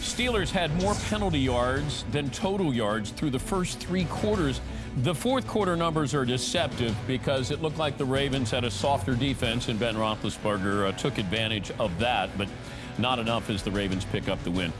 Steelers had more penalty yards than total yards through the first three quarters. The fourth quarter numbers are deceptive because it looked like the Ravens had a softer defense, and Ben Roethlisberger uh, took advantage of that, but not enough as the Ravens pick up the win.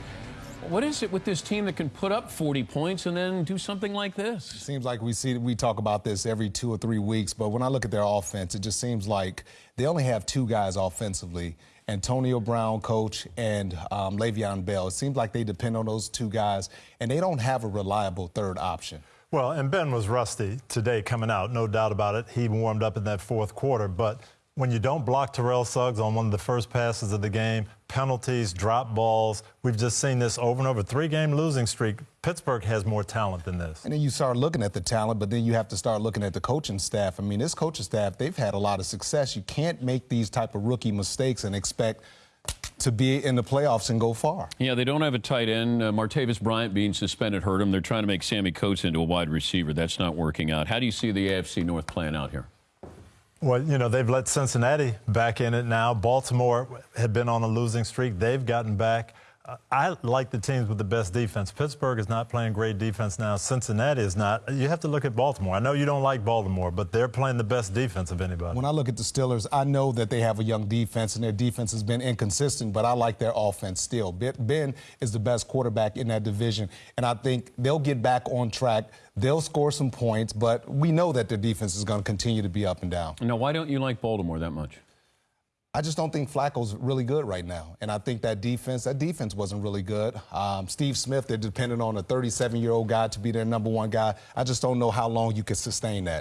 What is it with this team that can put up 40 points and then do something like this? Seems like we see we talk about this every two or three weeks, but when I look at their offense, it just seems like they only have two guys offensively. Antonio Brown, coach, and um, Le'Veon Bell. It seems like they depend on those two guys, and they don't have a reliable third option. Well, and Ben was rusty today coming out, no doubt about it. He warmed up in that fourth quarter, but when you don't block Terrell Suggs on one of the first passes of the game, penalties, drop balls, we've just seen this over and over. Three game losing streak. Pittsburgh has more talent than this. And then you start looking at the talent, but then you have to start looking at the coaching staff. I mean, this coaching staff, they've had a lot of success. You can't make these type of rookie mistakes and expect to be in the playoffs and go far. Yeah, they don't have a tight end. Uh, Martavis Bryant being suspended hurt him. They're trying to make Sammie Coates into a wide receiver. That's not working out. How do you see the AFC North playing out here? Well, you know, they've let Cincinnati back in it now. Baltimore had been on a losing streak. They've gotten back. I like the teams with the best defense. Pittsburgh is not playing great defense now. Cincinnati is not. You have to look at Baltimore. I know you don't like Baltimore, but they're playing the best defense of anybody. When I look at the Steelers, I know that they have a young defense and their defense has been inconsistent, but I like their offense still. Ben is the best quarterback in that division, and I think they'll get back on track. They'll score some points, but we know that their defense is going to continue to be up and down. Now, why don't you like Baltimore that much? I just don't think Flacco's really good right now. And I think that defense, that defense wasn't really good. Um, Steve Smith, they're dependent on a 37 year old guy to be their number one guy. I just don't know how long you can sustain that.